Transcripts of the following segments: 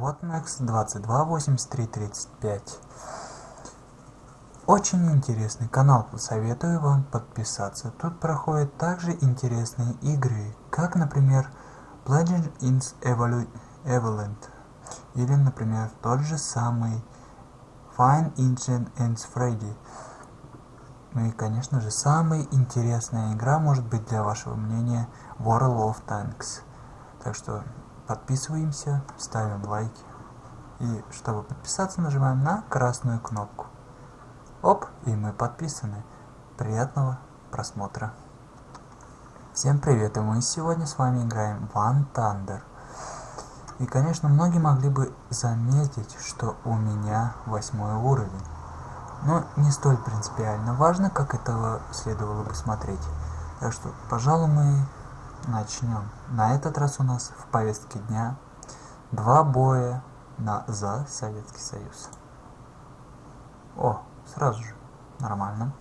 Вот Max 228335. Очень интересный канал, советую вам подписаться. Тут проходят также интересные игры, как, например, Legend in Evolent, или, например, тот же самый Fine Engine and Freddy. Ну и, конечно же, самая интересная игра может быть для вашего мнения World of Tanks. Так что подписываемся, ставим лайки. И чтобы подписаться, нажимаем на красную кнопку. Оп, и мы подписаны. Приятного просмотра. Всем привет, и мы сегодня с вами играем One Thunder. И, конечно, многие могли бы заметить, что у меня восьмой уровень. Но не столь принципиально важно, как этого следовало бы смотреть. Так что, пожалуй, мы начнем. На этот раз у нас в повестке дня два боя на, за Советский Союз. О, Сразу же. Нормально.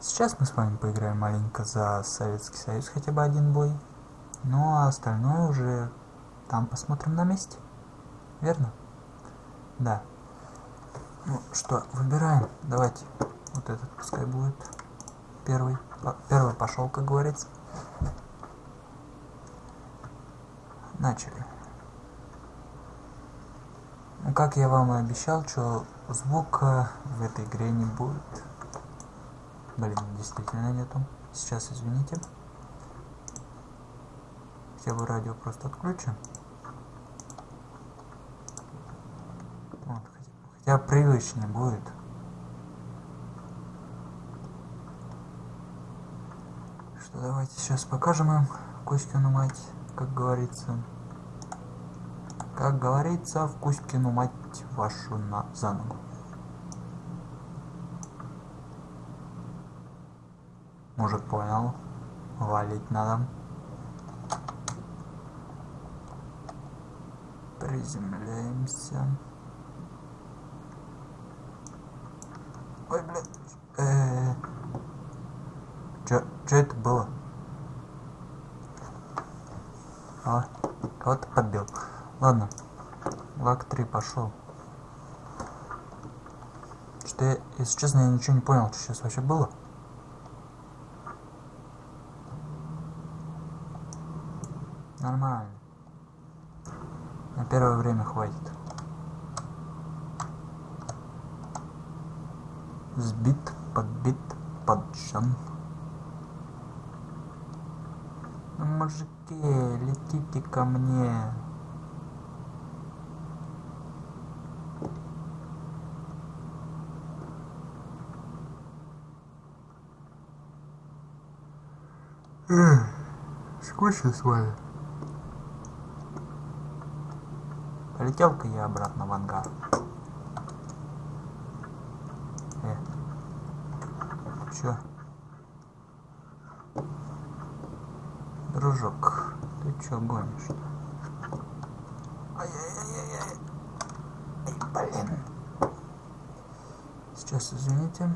Сейчас мы с вами поиграем маленько за Советский Союз, хотя бы один бой. Ну а остальное уже там посмотрим на месте. Верно? Да. Ну что, выбираем. Давайте. Вот этот пускай будет. Первый. Первый пошел, как говорится. Начали. Ну, как я вам и обещал, что звука в этой игре не будет. Блин, действительно нету. Сейчас, извините. Хотя бы радио просто отключим. Вот, хотя, хотя привычнее будет. Что давайте сейчас покажем им Кузькину мать, как говорится. Как говорится, в Кузькину мать вашу на за ногу. Мужик понял. Валить надо. Приземляемся. Ой, блин. Э -э -э. Чё это было? А, кого-то подбил. Ладно. Лак 3 пошел. Что я, если честно, я ничего не понял, что сейчас вообще было. Нормально. На первое время хватит. Сбит, подбит, поджан. Ну, мужики, летите ко мне. Скучно с вами. Полетел-ка я обратно в ангар. Э. Чё? Дружок, ты чё гонишь? Ай-яй-яй-яй. Ай, блин. Сейчас, извините.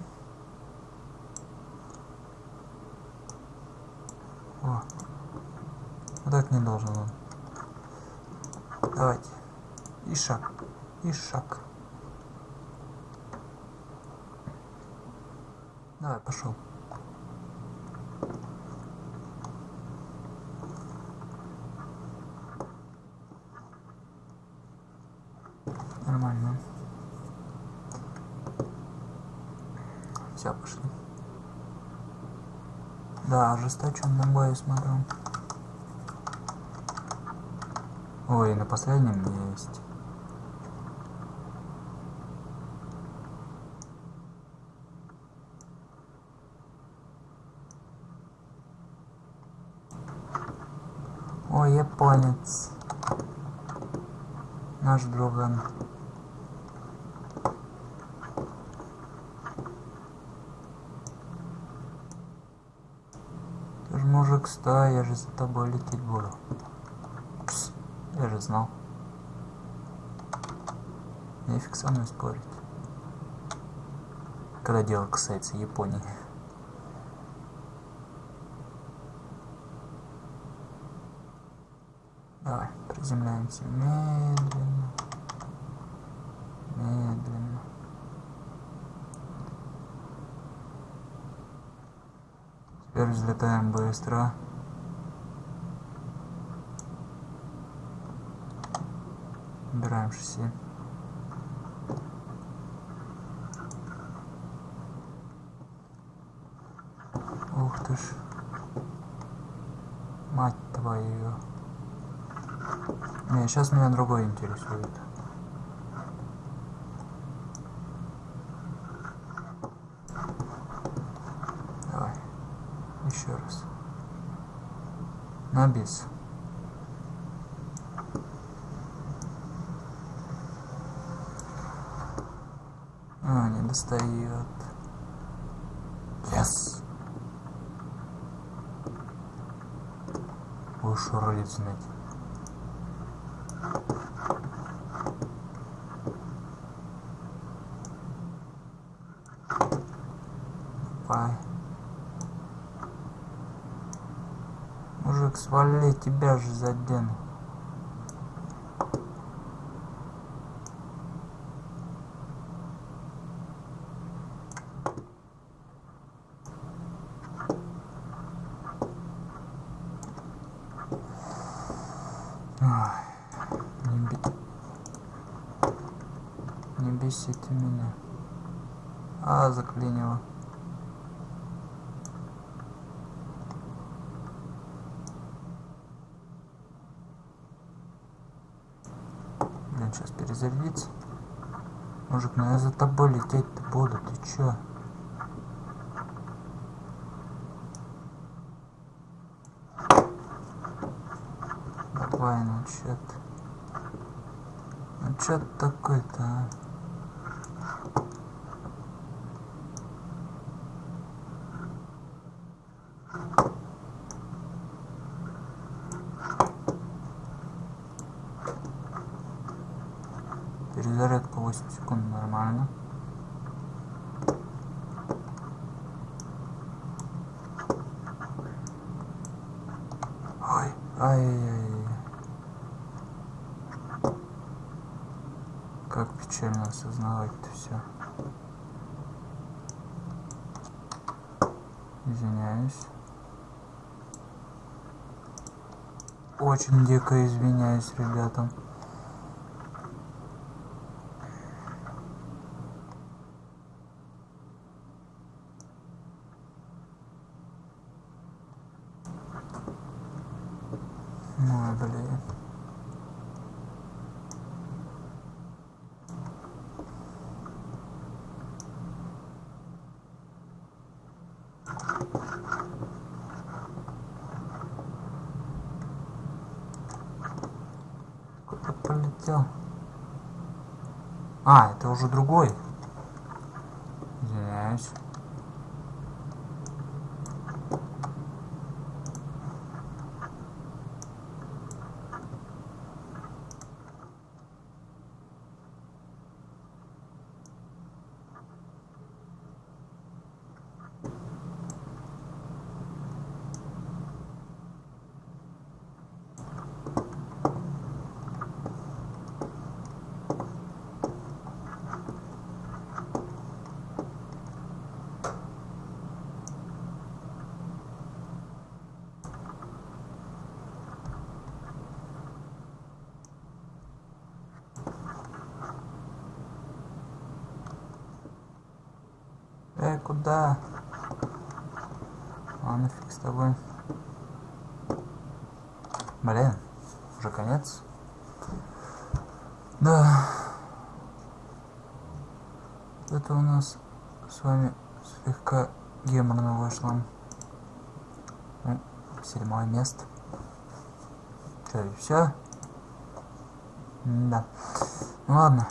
О. Вот так не должен он. Давайте. И шаг. И шаг. Давай, пошел. Нормально. Все, пошли. Да, ожесточенный бой смотрю. Ой, на последнем есть. Ой, японец. Наш друган. Мужик, стой, я же за тобой лететь буду. Пс, я же знал. Нефиг со мной спорить. Когда дело касается Японии. Давай, Приземляемся. Медленно. Теперь взлетаем быстро. Убираем шасси. Ух ты ж. Мать твою. Не, сейчас меня другой интересует. Давай. Еще раз. На бис. А, не достает. Yes. Будешь рулить знать. Пай. Мужик, свали, тебя же задену. Не бесите меня. А, заклинило. Перезарядиться. Мужик, ну я за тобой лететь-то буду, ты чё? Давай, ну чё ты? Ну чё ты такой-то, а? Перезарядка 8 секунд нормально. Ой, ай-яй-яй. Как печально осознавать-то все. Извиняюсь. Очень дико извиняюсь, ребятам. Ой, блин. Куда полетел? А, это уже другой. Извиняюсь. Эй, куда? Ладно, фиг с тобой. Блин, уже конец. Да. Это у нас с вами слегка геморно вышло. Ну, седьмое место. Что, и все? Да. Ну ладно.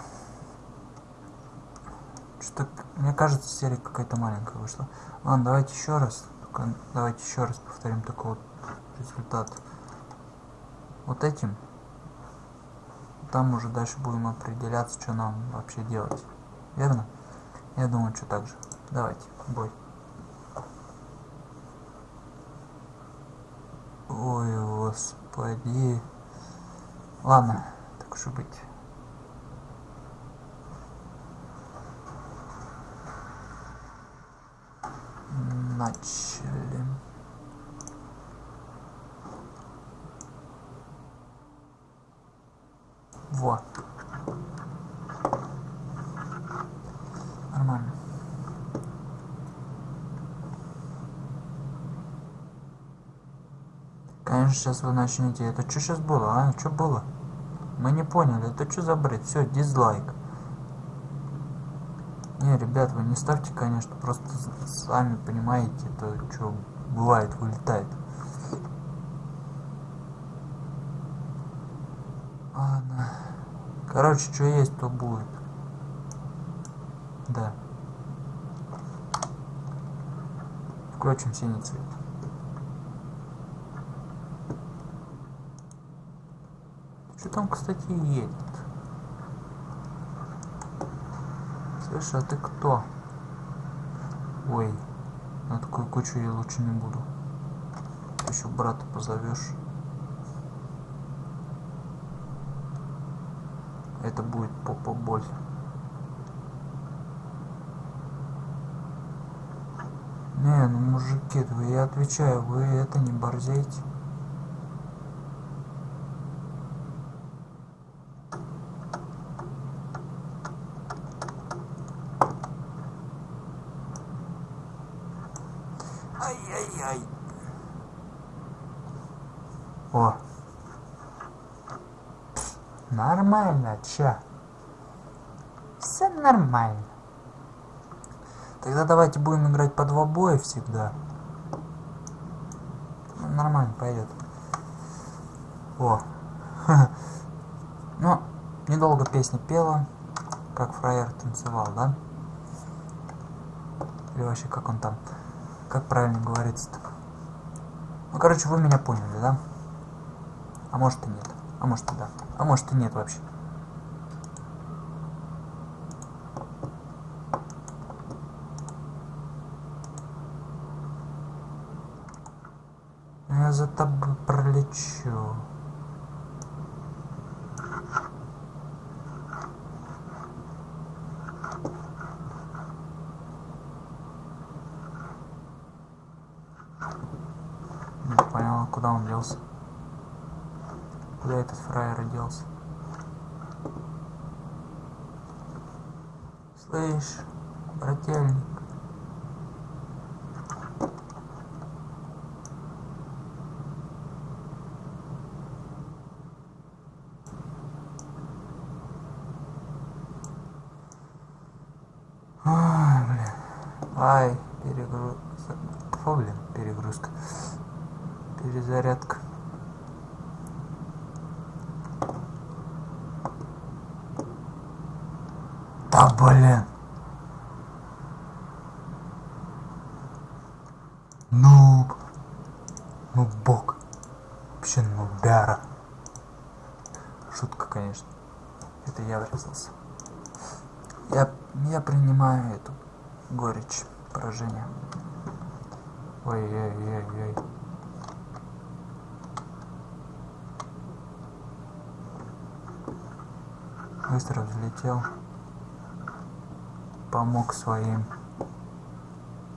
Мне кажется, серия какая-то маленькая вышла. Ладно, давайте еще раз. Только давайте еще раз повторим такой вот результат. Вот этим. Там уже дальше будем определяться, что нам вообще делать. Верно? Я думаю, что так же. Давайте, бой. Ой, господи. Ладно, так уж и быть. Начали. Во. Нормально. Конечно, сейчас вы начнете. Это что сейчас было, а? Что было? Мы не поняли. Это что за бред? Все, дизлайк. Не, ребят, вы не ставьте, конечно, просто сами понимаете, это что бывает, вылетает. Ладно. Короче, что есть, то будет. Да. Включим синий цвет. Что там, кстати, едет? Слышь, а ты кто? Ой, на такую кучу я лучше не буду. Еще брата позовешь. Это будет попа боль. Не, ну мужики, вы я отвечаю, вы это не борзейте. Ай-яй-яй. О. Нормально, ча. Все нормально. Тогда давайте будем играть по два боя всегда. Ну, нормально пойдет. О. Ну, недолго песня пела, как фраер танцевал, да? Или вообще как он там? Как правильно говорится-то? Ну, короче, вы меня поняли, да? А может и нет. А может и да. А может и нет вообще. Я за тобой пролечу. Не понял, куда он делся. Куда этот фраер делся? Слышь, брательник. Ай, блин. Ай, перегрузка. Фу, блин, перегрузка. Перезарядка. Да блин. Нуб. Нубок. Вообще нубяра. Шутка, конечно. Это я врезался. Я, я принимаю эту горечь поражения. Ой-ой-ой-ой. Быстро взлетел. Помог своим.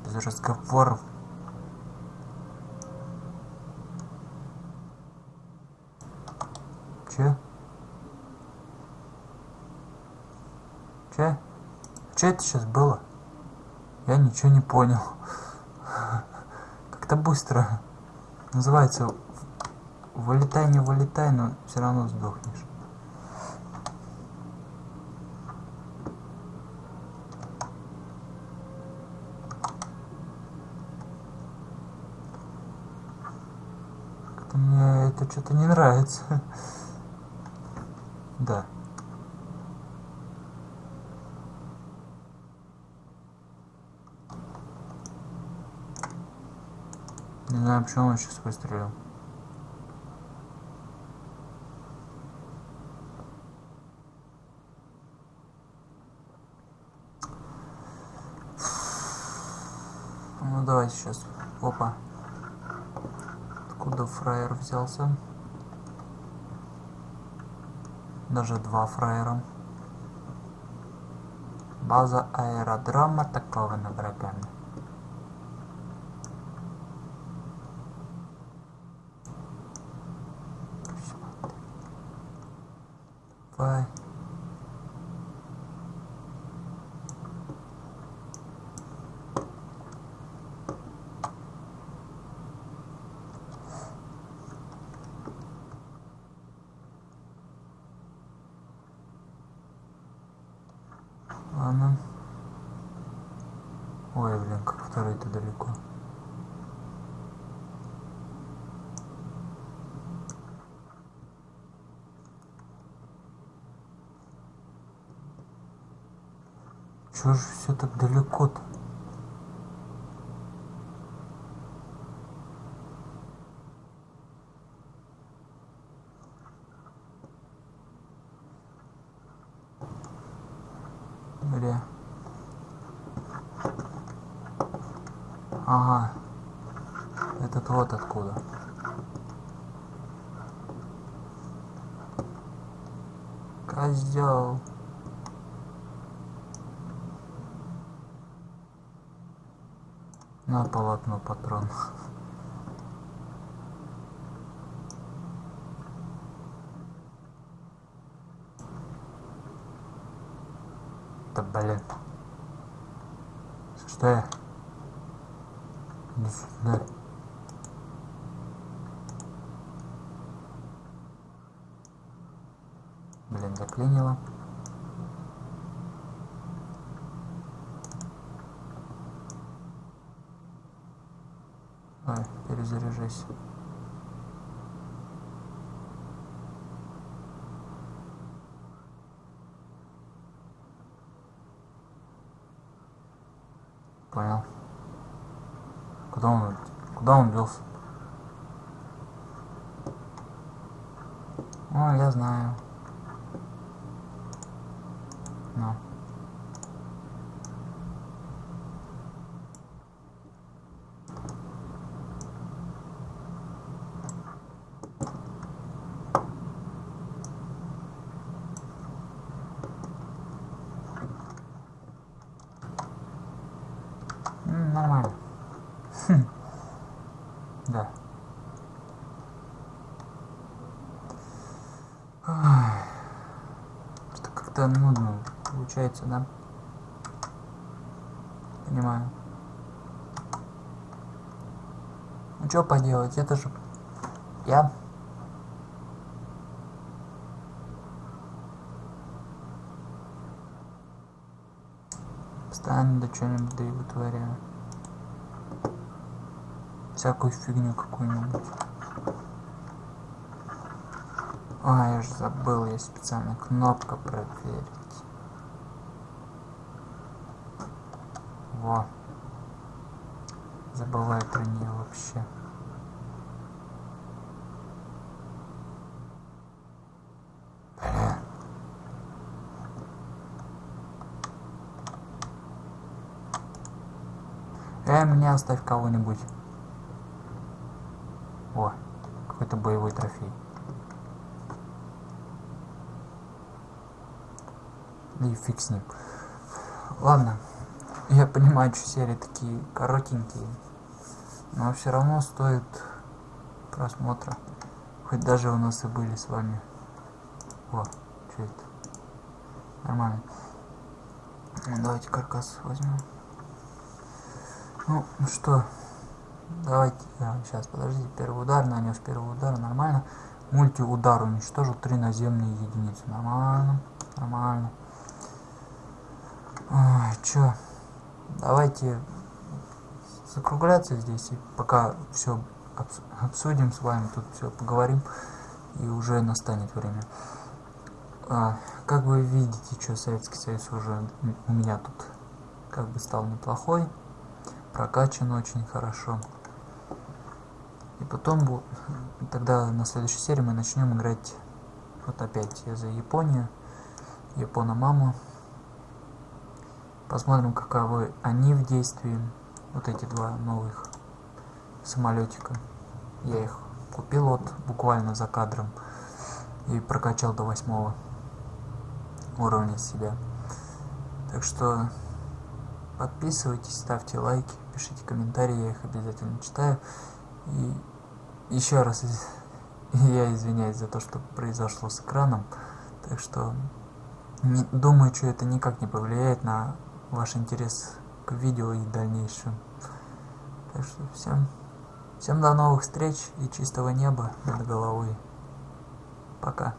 Без разговоров. Че? Че? Че это сейчас было? Я ничего не понял. Как-то быстро. Называется вылетай, не вылетай, но все равно сдохнешь. Как-то мне это что-то не нравится. Да. Не знаю, почему он сейчас выстрелил. Ну давайте сейчас. Опа. Откуда фраер взялся? Даже два фраера. База аэродрома атакована врагами. Давай. Ладно. Ой, блин, как второй-то далеко. Чё же все так далеко-то? Бля. Ага. Этот вот откуда. Козел. На полотно патрон. Да блин. Что я? Иди сюда. Блин, заклинило. Ой, перезаряжайся. Понял. Куда он, куда он делся? О, я знаю. Ну. М, Нормально. Хм. Да. Ай. Как-то нудно получается, да? Понимаю. Ну что поделать, это же я. Постоянно да что-нибудь да и вытворяю. Всякую фигню какую-нибудь. А, я же забыл, есть специальная кнопка проверить. Во. Забывай про нее вообще. Блин. Эй, мне оставь кого-нибудь. О, какой-то боевой трофей. И фиг с ним. Ладно, я понимаю, что серии такие коротенькие, но все равно стоит просмотра. Хоть даже у нас и были с вами. О, что это? Нормально. Ну, Давайте каркас возьмем. Ну, ну что, давайте, сейчас, подождите, первый удар, нанес первый удар, нормально. Мультиудар уничтожил три наземные единицы, нормально, нормально. Ой, чё, давайте закругляться здесь, и пока все обсудим с вами, тут все поговорим, и уже настанет время. А, как вы видите, что Советский Союз уже у меня тут как бы стал неплохой прокачан очень хорошо. И потом, тогда на следующей серии мы начнем играть вот опять я за Японию, Япона-маму. Посмотрим, каковы они в действии, вот эти два новых самолетика. Я их купил вот буквально за кадром и прокачал до восьмого. уровня себя. Так что подписывайтесь, ставьте лайки, пишите комментарии, я их обязательно читаю. И еще раз я извиняюсь за то, что произошло с экраном. Так что не, думаю, что это никак не повлияет на ваш интерес к видео и дальнейшем. Так что всем, всем до новых встреч и чистого неба над головой. Пока.